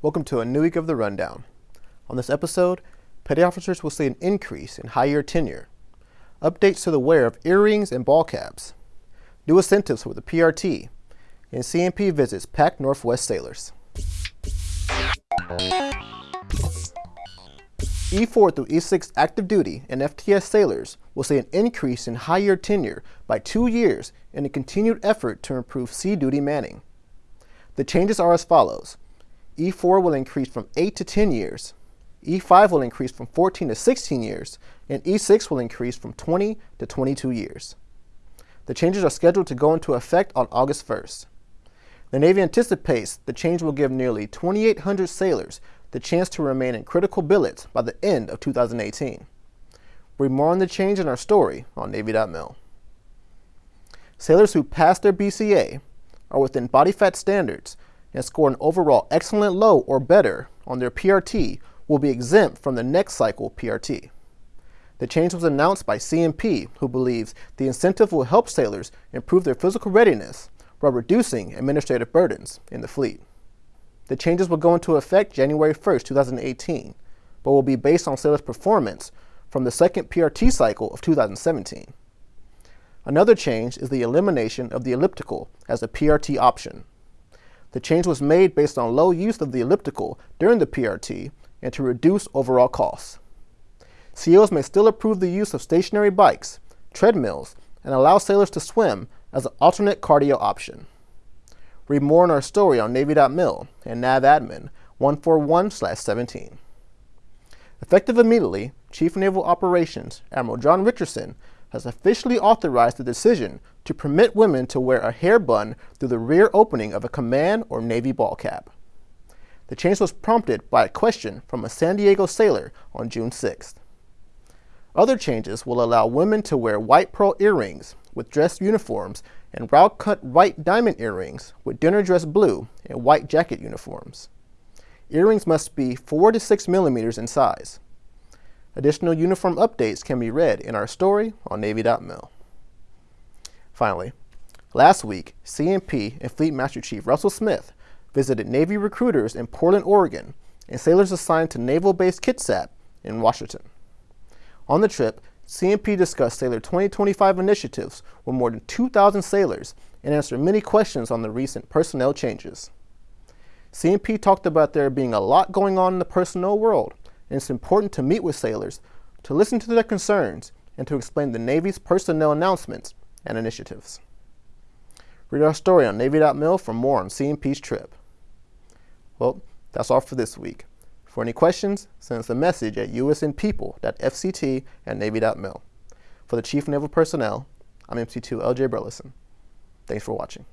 Welcome to a new week of the Rundown. On this episode, petty officers will see an increase in high-year tenure, updates to the wear of earrings and ball caps, new incentives for the PRT, and CMP visits Pac Northwest sailors. E4 through E6 active duty and FTS sailors will see an increase in high-year tenure by two years in a continued effort to improve sea duty manning. The changes are as follows. E4 will increase from 8 to 10 years, E5 will increase from 14 to 16 years, and E6 will increase from 20 to 22 years. The changes are scheduled to go into effect on August 1st. The Navy anticipates the change will give nearly 2,800 sailors the chance to remain in critical billets by the end of 2018. Read more on the change in our story on Navy.mil. Sailors who pass their BCA are within body fat standards and score an overall excellent low or better on their PRT will be exempt from the next cycle PRT. The change was announced by CMP, who believes the incentive will help sailors improve their physical readiness while reducing administrative burdens in the fleet. The changes will go into effect January 1, 2018, but will be based on sailors' performance from the second PRT cycle of 2017. Another change is the elimination of the elliptical as a PRT option. The change was made based on low use of the elliptical during the PRT and to reduce overall costs. CEOs may still approve the use of stationary bikes, treadmills, and allow sailors to swim as an alternate cardio option. Read more in our story on Navy.mil and NAVADMIN 141-17. Effective immediately, Chief Naval Operations Admiral John Richardson has officially authorized the decision to permit women to wear a hair bun through the rear opening of a command or Navy ball cap. The change was prompted by a question from a San Diego sailor on June 6th. Other changes will allow women to wear white pearl earrings with dress uniforms and round-cut white diamond earrings with dinner dress blue and white jacket uniforms. Earrings must be 4 to 6 millimeters in size. Additional uniform updates can be read in our story on Navy.mil. Finally, last week, CMP and Fleet Master Chief Russell Smith visited Navy recruiters in Portland, Oregon, and sailors assigned to Naval Base Kitsap in Washington. On the trip, CMP discussed Sailor 2025 initiatives with more than 2,000 sailors and answered many questions on the recent personnel changes. CMP talked about there being a lot going on in the personnel world, and it's important to meet with sailors, to listen to their concerns, and to explain the Navy's personnel announcements and initiatives. Read our story on Navy.mil for more on CMP's trip. Well, that's all for this week. For any questions, send us a message at usnpeople.fct at navy.mil. For the Chief Naval Personnel, I'm MC2 LJ Burleson. Thanks for watching.